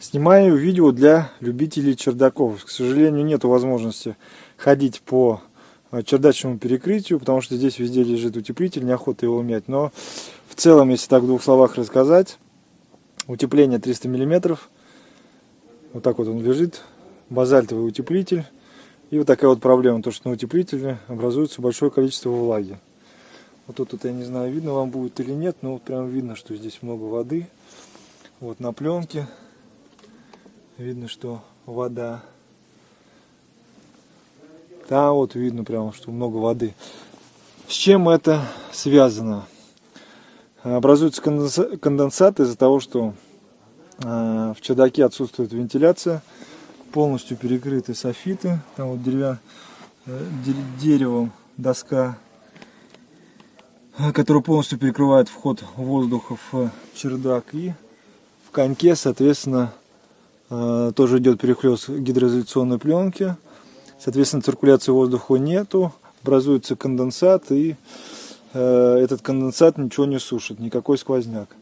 Снимаю видео для любителей чердаков. К сожалению, нет возможности ходить по э, чердачному перекрытию, потому что здесь везде лежит утеплитель, неохота его менять. Но в целом, если так в двух словах рассказать, утепление 300 миллиметров, вот так вот он лежит, базальтовый утеплитель. И вот такая вот проблема, то что на утеплителе образуется большое количество влаги. Вот тут, вот я не знаю, видно вам будет или нет, но вот прям видно, что здесь много воды. Вот на пленке видно, что вода. Да, вот видно прямо, что много воды. С чем это связано? Образуется конденсат из-за того, что а, в чердаке отсутствует вентиляция, полностью перекрыты софиты, там вот деревя, э, деревом доска, которая полностью перекрывает вход воздуха в чердак и в коньке, соответственно, тоже идет перехлест гидроизоляционной пленки. Соответственно, циркуляции воздуха нету, образуется конденсат, и э, этот конденсат ничего не сушит, никакой сквозняк.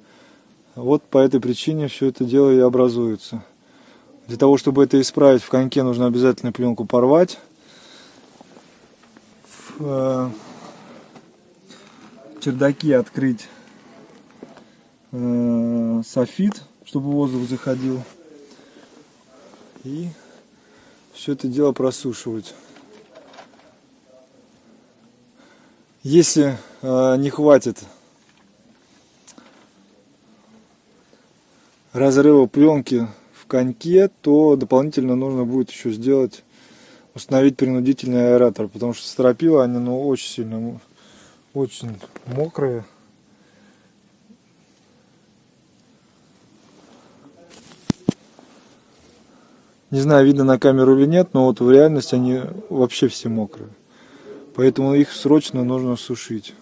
Вот по этой причине все это дело и образуется. Для того, чтобы это исправить, в коньке нужно обязательно пленку порвать. Э, чердаке открыть э, софит, чтобы воздух заходил и все это дело просушивать. Если э, не хватит разрыва пленки в коньке, то дополнительно нужно будет еще сделать, установить принудительный аэратор, потому что стропила они ну, очень сильно, очень мокрые. Не знаю, видно на камеру или нет, но вот в реальности они вообще все мокрые. Поэтому их срочно нужно сушить.